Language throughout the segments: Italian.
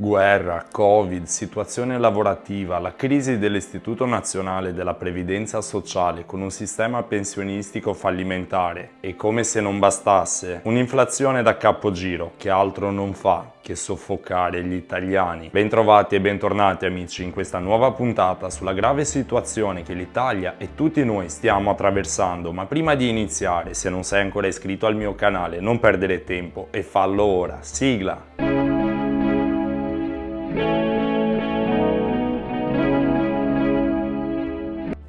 Guerra, Covid, situazione lavorativa, la crisi dell'Istituto Nazionale della Previdenza Sociale con un sistema pensionistico fallimentare e come se non bastasse, un'inflazione da capogiro che altro non fa che soffocare gli italiani. Bentrovati e bentornati amici in questa nuova puntata sulla grave situazione che l'Italia e tutti noi stiamo attraversando, ma prima di iniziare, se non sei ancora iscritto al mio canale, non perdere tempo e fallo ora. Sigla! Thank you.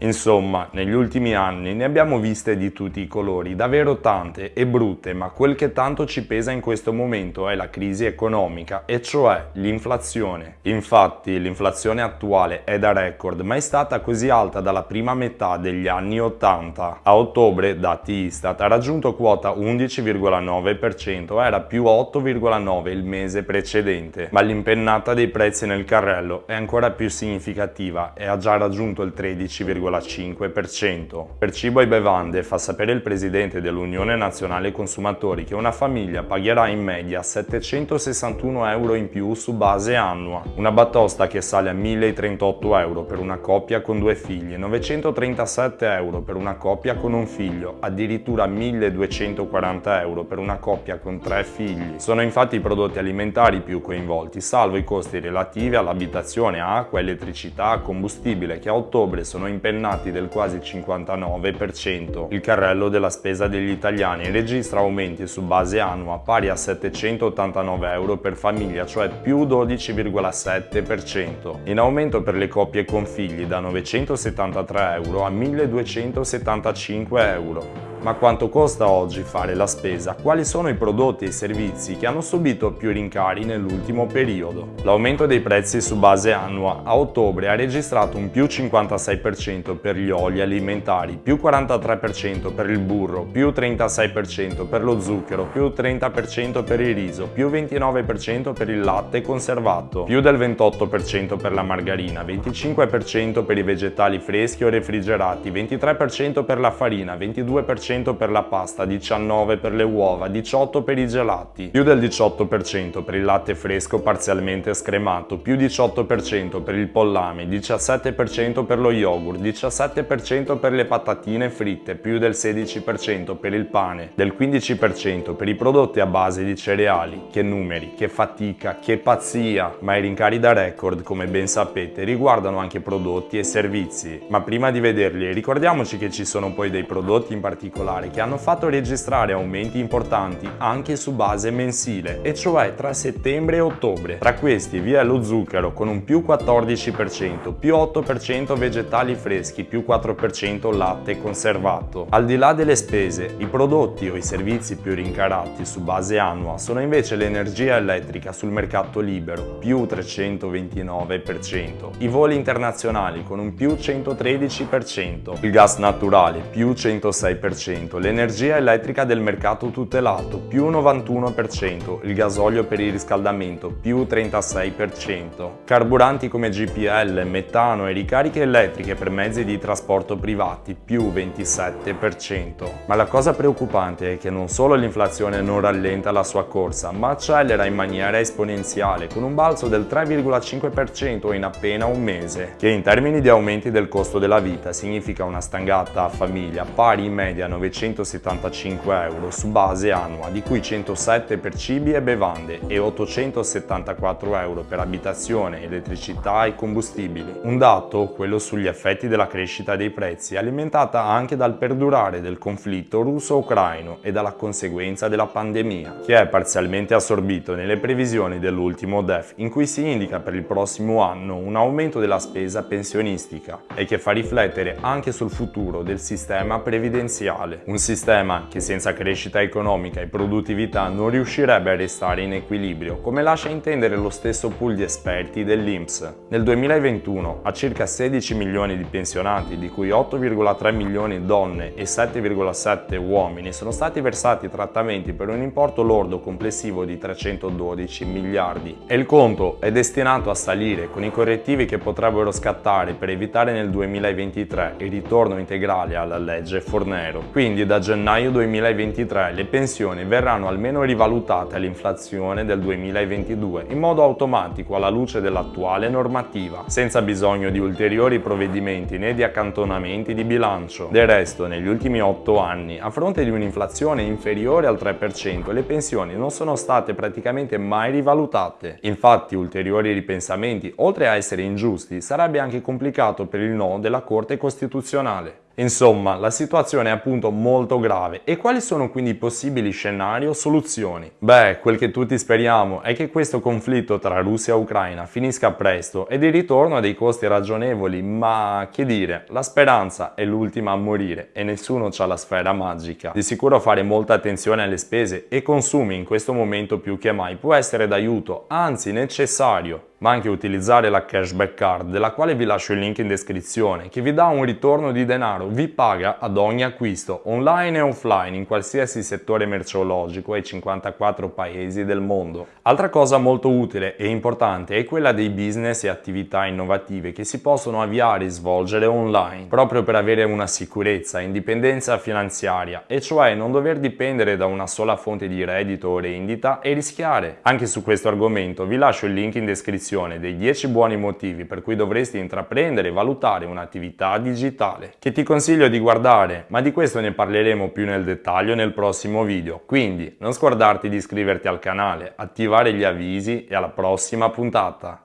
Insomma, negli ultimi anni ne abbiamo viste di tutti i colori, davvero tante e brutte, ma quel che tanto ci pesa in questo momento è la crisi economica, e cioè l'inflazione. Infatti, l'inflazione attuale è da record, ma è stata così alta dalla prima metà degli anni 80. A ottobre, dati Istat, ha raggiunto quota 11,9%, era più 8,9% il mese precedente, ma l'impennata dei prezzi nel carrello è ancora più significativa e ha già raggiunto il 13,5%. 0,5%. Per cibo e bevande fa sapere il presidente dell'Unione Nazionale Consumatori che una famiglia pagherà in media 761 euro in più su base annua, una batosta che sale a 1038 euro per una coppia con due figli, 937 euro per una coppia con un figlio, addirittura 1240 euro per una coppia con tre figli. Sono infatti i prodotti alimentari più coinvolti, salvo i costi relativi all'abitazione, acqua, elettricità, combustibile, che a ottobre sono impennati impennati del quasi 59%. Il carrello della spesa degli italiani registra aumenti su base annua pari a 789 euro per famiglia, cioè più 12,7%. In aumento per le coppie con figli da 973 euro a 1275 euro. Ma quanto costa oggi fare la spesa? Quali sono i prodotti e i servizi che hanno subito più rincari nell'ultimo periodo? L'aumento dei prezzi su base annua a ottobre ha registrato un più 56% per gli oli alimentari, più 43% per il burro, più 36% per lo zucchero, più 30% per il riso, più 29% per il latte conservato, più del 28% per la margarina, 25% per i vegetali freschi o refrigerati, 23% per la farina, 22% 20% per la pasta, 19% per le uova, 18% per i gelati, più del 18% per il latte fresco parzialmente scremato, più 18% per il pollame, 17% per lo yogurt, 17% per le patatine fritte, più del 16% per il pane, del 15% per i prodotti a base di cereali. Che numeri, che fatica, che pazzia! Ma i rincari da record, come ben sapete, riguardano anche prodotti e servizi. Ma prima di vederli, ricordiamoci che ci sono poi dei prodotti in particolare particolare che hanno fatto registrare aumenti importanti anche su base mensile, e cioè tra settembre e ottobre. Tra questi vi è lo zucchero con un più 14%, più 8% vegetali freschi, più 4% latte conservato. Al di là delle spese, i prodotti o i servizi più rincarati su base annua sono invece l'energia elettrica sul mercato libero, più 329%, i voli internazionali con un più 113%, il gas naturale più 106%, l'energia elettrica del mercato tutelato più 91%, il gasolio per il riscaldamento più 36%, carburanti come GPL, metano e ricariche elettriche per mezzi di trasporto privati più 27%. Ma la cosa preoccupante è che non solo l'inflazione non rallenta la sua corsa, ma accelera in maniera esponenziale con un balzo del 3,5% in appena un mese, che in termini di aumenti del costo della vita significa una stangata a famiglia pari in media a 975 euro su base annua, di cui 107 per cibi e bevande e 874 euro per abitazione, elettricità e combustibili. Un dato, quello sugli effetti della crescita dei prezzi, alimentata anche dal perdurare del conflitto russo-ucraino e dalla conseguenza della pandemia, che è parzialmente assorbito nelle previsioni dell'ultimo DEF, in cui si indica per il prossimo anno un aumento della spesa pensionistica e che fa riflettere anche sul futuro del sistema previdenziale mondiale, un sistema che senza crescita economica e produttività non riuscirebbe a restare in equilibrio, come lascia intendere lo stesso pool di esperti dell'INPS. Nel 2021 a circa 16 milioni di pensionati, di cui 8,3 milioni donne e 7,7 uomini, sono stati versati trattamenti per un importo lordo complessivo di 312 miliardi. E il conto è destinato a salire con i correttivi che potrebbero scattare per evitare nel 2023 il ritorno integrale alla legge Fornero. Quindi da gennaio 2023 le pensioni verranno almeno rivalutate all'inflazione del 2022 in modo automatico alla luce dell'attuale normativa, senza bisogno di ulteriori provvedimenti né di accantonamenti di bilancio. Del resto, negli ultimi 8 anni, a fronte di un'inflazione inferiore al 3%, le pensioni non sono state praticamente mai rivalutate. Infatti, ulteriori ripensamenti, oltre a essere ingiusti, sarebbe anche complicato per il no della Corte Costituzionale. Insomma, la situazione è appunto molto grave e quali sono quindi i possibili scenari o soluzioni? Beh, quel che tutti speriamo è che questo conflitto tra Russia e Ucraina finisca presto ed il ritorno a dei costi ragionevoli, ma che dire, la speranza è l'ultima a morire e nessuno ha la sfera magica. Di sicuro fare molta attenzione alle spese e consumi in questo momento più che mai può essere d'aiuto, anzi necessario ma anche utilizzare la cashback card della quale vi lascio il link in descrizione che vi dà un ritorno di denaro, vi paga ad ogni acquisto online e offline in qualsiasi settore merceologico ai 54 paesi del mondo. Altra cosa molto utile e importante è quella dei business e attività innovative che si possono avviare e svolgere online proprio per avere una sicurezza indipendenza finanziaria e cioè non dover dipendere da una sola fonte di reddito o rendita e rischiare. Anche su questo argomento vi lascio il link in descrizione descrizione dei 10 buoni motivi per cui dovresti intraprendere e valutare un'attività digitale, che ti consiglio di guardare, ma di questo ne parleremo più nel dettaglio nel prossimo video. Quindi non scordarti di iscriverti al canale, attivare gli avvisi e alla prossima puntata!